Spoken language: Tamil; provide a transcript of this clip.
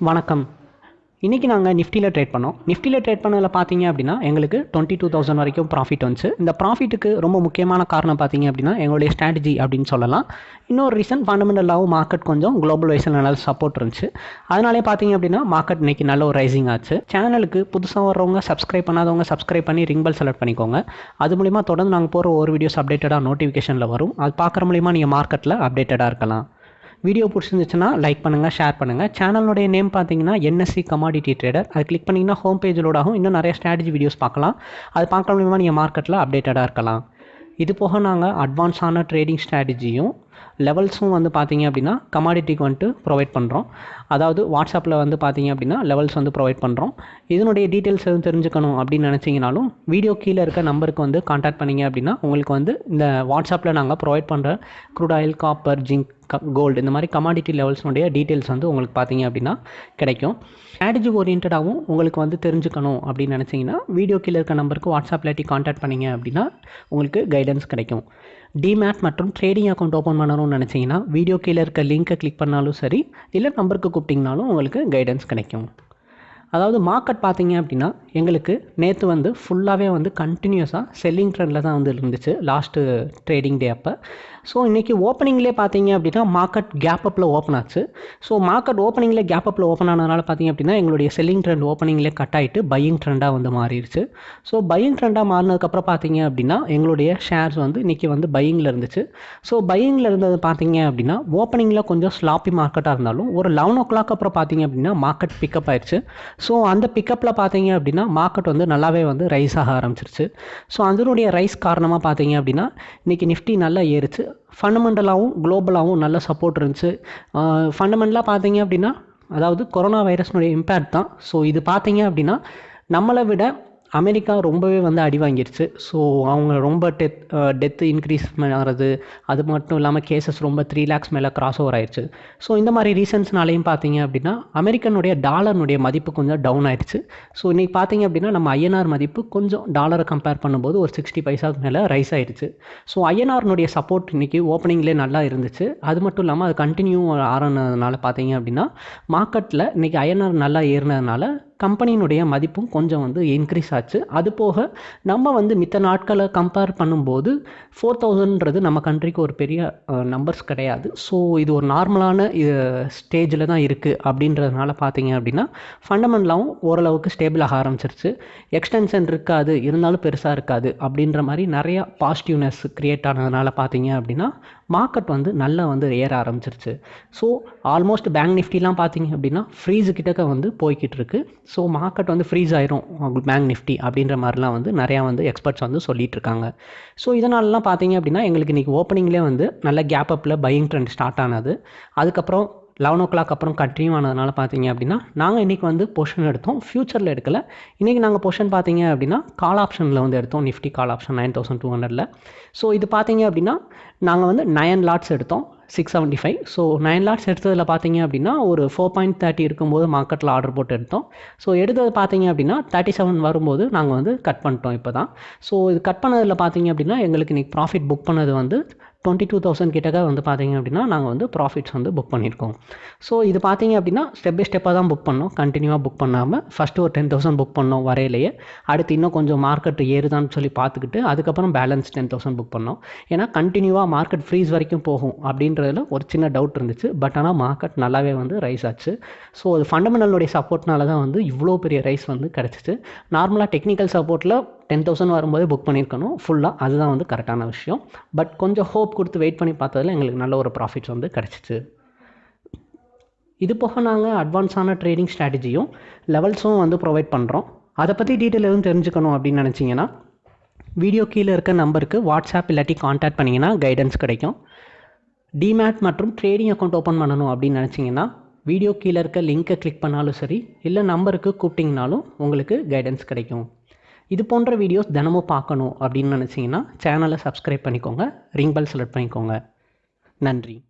வணக்கம். இன்றைக்கி நாங்கள் நிஃப்டியில் ட்ரேட் பண்ணோம். நிஃப்டியில் ட்ரேட் பண்ணதில் பார்த்தீங்க அப்படின்னா எங்களுக்கு டுவெண்ட்டி டூ தௌசண்ட் வரைக்கும் ப்ராஃபிட் வந்துச்சு. இந்த ப்ராஃபிட்டுக்கு ரொம்ப முக்கியமான காரணம் பார்த்தீங்க அப்படின்னா எங்களுடைய ஸ்ட்ராட்டஜி அப்படின்னு சொல்லலாம். இன்னொரு ரீசன் ஃபண்டமெண்டலாகவும் மார்க்கெட் கொஞ்சம் குளோபல் வைஸில் நல்ல சப்போர்ட் இருந்துச்சு. அதனாலே பார்த்தீங்க அப்படின்னா மார்க்கெட் இன்னைக்கு நல்ல ஒரு ரைசிங் ஆச்சு. சேனலுக்கு புதுசாக வர்றவங்க சப்ஸ்கிரைப் பண்ணாதவங்க சப்ஸ்கிரைப் பண்ணி ரிங் பெல் செலக்ட் பண்ணிக்கோங்க. அது மூலிமா தொடர்ந்து நாங்கள் போகிற ஒரு வீடியோஸ் அப்டேட்டடாக நோட்டிஃபிகேஷனில் வரும். அது பார்க்குற மூலிமா நீங்கள் மார்க்கெட்டில் அப்டேட்டடாக இருக்கலாம். வீடியோ பிடிச்சிருந்துச்சுன்னா லைக் பண்ணுங்கள் ஷேர் பண்ணுங்கள் சேனலுடைய நேம் பார்த்தீங்கன்னா என்எஸ்சி கமாடிட்டி ட்ரேடர் அது கிளிக் பண்ணிங்கன்னா ஹோம் பேஜிலோட ஆகும். இன்னும் நிறைய ஸ்ட்ராட்டஜி வீடியோஸ் பார்க்கலாம். அது பார்க்க மூலிமா நீங்கள் மார்க்கெட்டில் அப்டேட்டடாக இருக்கலாம். இது போக நாங்கள் அட்வான்ஸான ட்ரேடிங் ஸ்ட்ராட்டஜியும் லெவல்ஸும் வந்து பார்த்தீங்க அப்படின்னா கமாடிட்டிக்கு வந்துட்டு ப்ரொவைட் பண்ணுறோம் அதாவது வாட்ஸ்அப்பில் வந்து பார்த்தீங்க அப்படின்னா லெவல்ஸ் வந்து ப்ரொவைட் பண்ணுறோம் இதனுடைய டீட்டெயில்ஸ் எதுவும் தெரிஞ்சுக்கணும் அப்படின்னு நினச்சிங்கனாலும் வீடியோ கீழே இருக்க நம்பருக்கு வந்து காண்டாக்ட் பண்ணிங்க அப்படின்னா உங்களுக்கு வந்து இந்த வாட்ஸ்அப்பில் நாங்கள் ப்ரொவைட் பண்ணுற crude oil copper zinc gold இந்த மாதிரி கமாடிட்டி லெவல்ஸ்னுடைய டீட்டெயில்ஸ் வந்து உங்களுக்கு பார்த்தீங்க அப்படின்னா கிடைக்கும். ஸ்ட்ராட்டஜி ஓரியன்டாகவும் உங்களுக்கு வந்து தெரிஞ்சுக்கணும் அப்படின்னு நினச்சிங்கன்னா வீடியோ கீழே இருக்க நம்பருக்கு வாட்ஸ்அப் இல்லாட்டி காண்டாக்ட் பண்ணிங்க அப்படின்னா உங்களுக்கு கைடன்ஸ் கிடைக்கும். டிமேட் மற்றும் ட்ரேடிங் அக்கௌண்ட் ஓப்பன் பண்ணணும்னு நினச்சிங்கன்னா வீடியோ கீழே இருக்க லிங்க்கை கிளிக் பண்ணாலும் சரி இல்லை நம்பருக்கு கூப்பிட்டிங்கனாலும் உங்களுக்கு கைடன்ஸ் கிடைக்கும். அதாவது மார்க்கெட் பார்த்தீங்க அப்படின்னா எங்களுக்கு நேற்று வந்து ஃபுல்லாகவே வந்து கண்டினியூஸாக செல்லிங் ட்ரெண்டில் தான் வந்து இருந்துச்சு. லாஸ்ட்டு ட்ரேடிங் டே அப்போ. ஸோ இன்றைக்கி ஓப்பனிங்லேயே பார்த்தீங்க அப்படின்னா மார்க்கெட் கேப் அப்பில் ஓப்பன் ஆச்சு. ஸோ மார்க்கெட் ஓப்பனிங்கில் கேப் அப்பில் ஓப்பன் ஆனதுனால பார்த்தீங்க அப்படின்னா எங்களுடைய செல்லிங் ட்ரெண்ட் ஓப்பனிங்லேயே கட் ஆகிட்டு பையிங் ட்ரெண்டாக வந்து மாறிடுச்சு. ஸோ பையிங் ட்ரெண்டாக மாறினதுக்கப்புறம் பார்த்தீங்க அப்படின்னா எங்களுடைய ஷேர்ஸ் வந்து இன்றைக்கி வந்து பையிங்கில் இருந்துச்சு. ஸோ பையிங்கில் இருந்தது பார்த்தீங்க அப்படின்னா ஓப்பனிங்கில் கொஞ்சம் ஸ்லாப்பி மார்க்கெட்டாக இருந்தாலும் ஒரு லெவன் ஓ கிளாக் அப்புறம் பார்த்தீங்க அப்படின்னா மார்க்கெட் பிக்கப் ஆயிடுச்சு. ஸோ அந்த பிக்கப்பில் பார்த்தீங்க அப்படின்னா மார்க்கெட் வந்து நல்லாவே வந்து ரைஸ் ஆக ஆரம்பிச்சிருச்சு. ஸோ அதனுடைய ரைஸ் காரணமாக பார்த்தீங்க அப்படின்னா இன்றைக்கி நிஃப்டி நல்லா ஏறிச்சு. ஃபண்டமெண்டலாகவும் குளோபலாகவும் நல்ல சப்போர்ட் இருந்துச்சு. ஃபண்டமெண்டலாக பார்த்தீங்க அப்படின்னா அதாவது கொரோனா வைரஸ்னுடைய இம்பேக்ட் தான். ஸோ இது பார்த்தீங்க அப்படின்னா நம்மளை விட அமெரிக்கா ரொம்பவே வந்து அடி வாங்கிருச்சு. ஸோ அவங்க ரொம்ப டெத் டெத்து இன்க்ரீஸ் ஆகிறது அது மட்டும் இல்லாமல் கேசஸ் ரொம்ப த்ரீ லேக்ஸ் மேலே கிராஸ் ஓவர் ஆயிடுச்சு ஸோ இந்த மாதிரி ரீசன்ஸ்னாலையும் பார்த்தீங்க அப்படின்னா அமெரிக்கனுடைய டாலர்னுடைய மதிப்பு கொஞ்சம் டவுன் ஆயிடுச்சு ஸோ இன்றைக்கி பார்த்தீங்க அப்படின்னா நம்ம ஐஎன்ஆர் மதிப்பு கொஞ்சம் டாலரை கம்பேர் பண்ணும்போது ஒரு சிக்ஸ்டி பைசாக்கு மேலே ரைஸ் ஆயிடுச்சு ஸோ ஐஎன்ஆர்னுடைய சப்போர்ட் இன்றைக்கி ஓப்பனிங்லேயே நல்லா இருந்துச்சு. அது மட்டும் இல்லாமல் அது கண்டினியூ ஆறதுனால பார்த்தீங்க அப்படின்னா மார்க்கெட்டில் இன்றைக்கி ஐஎன்ஆர் நல்லா ஏறினதுனால கம்பெனியினுடைய மதிப்பும் கொஞ்சம் வந்து இன்க்ரீஸ் ஆச்சு. அது போக நம்ம வந்து மித்த நாட்களை கம்பேர் பண்ணும்போது ஃபோர் தௌசண்ட்ன்றது நம்ம கண்ட்ரிக்கு ஒரு பெரிய நம்பர்ஸ் கிடையாது. ஸோ இது ஒரு நார்மலான ஸ்டேஜில் தான் இருக்குது அப்படின்றதுனால பார்த்தீங்க அப்படின்னா ஃபண்டமெண்டலாகவும் ஓரளவுக்கு ஸ்டேபிள் ஆக ஆரம்பிச்சிருச்சு. எக்ஸ்டென்ஷன் இருக்காது இருந்தாலும் பெருசாக இருக்காது அப்படின்ற மாதிரி நிறையா பாசிட்டிவ்னஸ் க்ரியேட் ஆனதுனால பார்த்தீங்க அப்படின்னா மார்க்கெட் வந்து நல்லா வந்து ஏற ஆரம்பிச்சிருச்சு. ஸோ ஆல்மோஸ்ட் பேங்க் நிஃப்டிலாம் பார்த்தீங்க அப்படின்னா ஃப்ரீஸு கிட்டக்க வந்து போய்கிட்டு இருக்கு ஸோ மார்க்கெட் வந்து ஃப்ரீஸ் ஆயிரும் பேங்க் நிஃப்டி அப்படின்ற மாதிரிலாம் வந்து நிறையா வந்து எக்ஸ்பர்ட்ஸ் வந்து சொல்லிட்டு இருக்காங்க ஸோ இதனாலலாம் பார்த்தீங்க அப்படின்னா எங்களுக்கு இன்றைக்கி ஓப்பனிங்லேயே வந்து நல்ல கேப் அப்பில் பையிங் ட்ரெண்ட் ஸ்டார்ட் ஆனது. அதுக்கப்புறம் லெவன் ஓ கிளாக் அப்புறம் கண்டினியூ ஆனதுனால பார்த்தீங்க அப்படின்னா நாங்கள் இன்றைக்கி வந்து பொஷன் எடுத்தோம். ஃப்யூச்சரில் எடுக்கல. இன்றைக்கி நாங்கள் பொஷன் பார்த்தீங்க அப்படின்னா கால் ஆப்ஷனில் வந்து எடுத்தோம். Nifty call option nine thousand two ஹண்ட்ரடில் ஸோ இது பார்த்தீங்க அப்படின்னா நாங்கள் வந்து நயன் லாட்ஸ் எடுத்தோம். Six seventy five so nine lots எடுத்ததில் பார்த்தீங்க அப்படின்னா ஒரு ஃபோர் பாயிண்ட் தேர்ட்டி இருக்கும்போது மார்க்கெட்டில் ஆர்டர் போட்டு எடுத்தோம். ஸோ எடுத்தது பார்த்தீங்க அப்படின்னா தேர்ட்டி செவன் வரும்போது நாங்கள் வந்து கட் பண்ணிட்டோம் இப்போ தான் ஸோ இது கட் பண்ணதில் பார்த்தீங்க அப்படின்னா எங்களுக்கு இன்றைக்கி ப்ராஃபிட் புக் பண்ணது வந்து டுவெண்ட்டி டூ தௌசண்ட் கிட்டக்க வந்து பார்த்தீங்க அப்படின்னா நாங்கள் வந்து ப்ராஃபிட்ஸ் வந்து புக் பண்ணியிருக்கோம் ஸோ இது பார்த்தீங்க அப்படின்னா ஸ்டெப் பை ஸ்டெப்பாக தான் புக் பண்ணோம். கண்டினியூவாக புக் பண்ணாமல் ஃபஸ்ட்டு ஒரு டென் தௌசண்ட் புக் பண்ணோம் வரையிலேயே. அடுத்து இன்னும் கொஞ்சம் மார்க்கெட் ஏறுதான்னு சொல்லி பார்த்துக்கிட்டு அதுக்கப்புறம் பேலன்ஸ் டென் தௌசண்ட் புக் பண்ணோம். ஏன்னா கண்டினியூவாக மார்க்கெட் ஃப்ரீஸ் வரைக்கும் போகும் அப்படின்றதுல ஒரு சின்ன டவுட் இருந்துச்சு. பட் ஆனால் மார்க்கெட் நல்லாவே வந்து ரைஸ் ஆச்சு. ஸோ அது ஃபண்டமெண்டலுடைய சப்போர்ட்னால தான் வந்து இவ்வளோ பெரிய ரைஸ் வந்து கிடச்சிச்சு. நார்மலாக டெக்னிக்கல் சப்போர்ட்டில் டென் தௌசண்ட் வரும்போதே புக் பண்ணியிருக்கணும். ஃபுல்லாக அதுதான் வந்து கரெக்டான விஷயம். பட் கொஞ்சம் ஹோப் கொடுத்து வெயிட் பண்ணி பார்த்ததில் எங்களுக்கு நல்ல ஒரு ப்ராஃபிட்ஸ் வந்து கிடச்சிச்சு. இது போக நாங்கள் அட்வான்ஸான ட்ரேடிங் ஸ்ட்ராட்டஜியும் லெவல்ஸும் வந்து ப்ரொவைட் பண்ணுறோம் அதை பற்றி டீட்டெயில் எதுவும் தெரிஞ்சுக்கணும் அப்படின்னு நினச்சிங்கன்னா வீடியோ கீழே இருக்க நம்பருக்கு வாட்ஸ்அப் இல்லாட்டி காண்டாக்ட் பண்ணிங்கன்னா கைடன்ஸ் கிடைக்கும். டிமேட் மற்றும் ட்ரேடிங் அக்கௌண்ட் ஓப்பன் பண்ணணும் அப்படின்னு நினச்சிங்கன்னா வீடியோ கீழே இருக்க லிங்க்கை கிளிக் பண்ணாலும் சரி இல்லை நம்பருக்கு கூப்பிட்டிங்கனாலும் உங்களுக்கு கைடன்ஸ் கிடைக்கும். இது போன்ற வீடியோஸ் தினமும் பார்க்கணும் அப்படின்னு நினச்சிங்கன்னா சேனலை சப்ஸ்கிரைப் பண்ணிக்கோங்க. ரிங் பெல் செலக்ட் பண்ணிக்கோங்க. நன்றி.